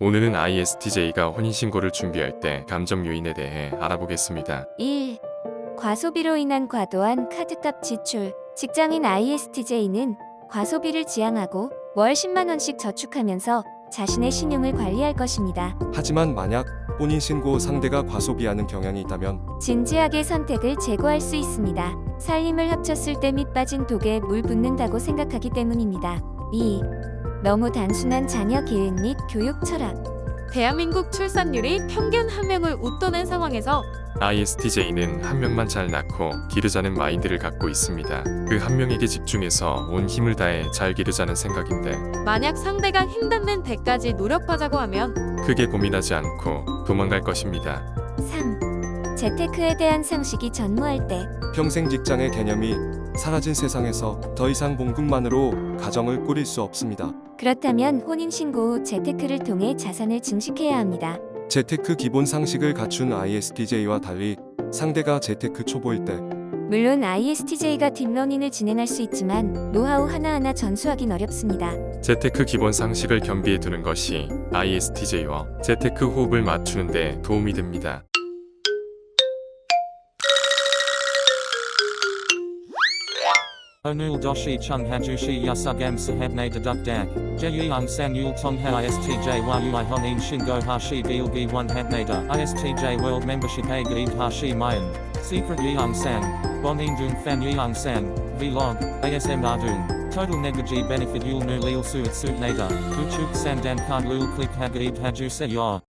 오늘은 ISTJ가 혼인신고를 준비할 때 감정 요인에 대해 알아보겠습니다. 1. 과소비로 인한 과도한 카드값 지출. 직장인 ISTJ는 과소비를 지향하고 월 10만 원씩 저축하면서 자신의 신용을 관리할 것입니다. 하지만 만약 혼인신고 상대가 과소비하는 경향이 있다면 진지하게 선택을 제고할 수 있습니다. 살림을 합쳤을 때 밑 빠진 독에 물 붓는다고 생각하기 때문입니다. 2. 너무 단순한 자녀 계획 및 교육 철학. 대한민국 출산율이 평균 한 명을 웃도는 상황에서 ISTJ는 한 명만 잘 낳고 기르자는 마인드를 갖고 있습니다. 그 한 명에게 집중해서 온 힘을 다해 잘 기르자는 생각인데 만약 상대가 힘닿는 데까지 노력하자고 하면 크게 고민하지 않고 도망갈 것입니다. 3. 재테크에 대한 상식이 전무할 때 평생 직장의 개념이 사라진 세상에서 더 이상 봉급만으로 가정을 꾸릴 수 없습니다. 그렇다면 혼인신고 후 재테크를 통해 자산을 증식해야 합니다. 재테크 기본 상식을 갖춘 ISTJ와 달리 상대가 재테크 초보일 때 물론 ISTJ가 딥러닝을 진행할 수 있지만 노하우 하나하나 전수하긴 어렵습니다. 재테크 기본 상식을 겸비해 두는 것이 ISTJ와 재테크 호흡을 맞추는 데 도움이 됩니다. Onul doshi chung hajushi yasugam sahabne deduk dak. Jeyung san yul tong ha istj yui honin shingo hashi gilgi one hatnada. ISTJ world membership a hashi mayan. Secret yeung san. Bonin dung fan yeung san. Vlog. ASM ardung. Total negaji benefit yul nu lil suit nada. Uchuk sandan card lul click hagaib haju se ya.